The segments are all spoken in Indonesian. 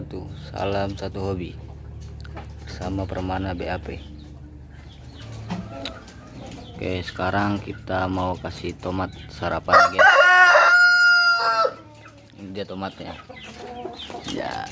wabarakatuh Salam satu hobi Bersama Permana BAP Oke sekarang kita mau kasih tomat sarapan guys Ini dia tomatnya. Ya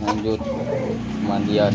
lanjut. Mandian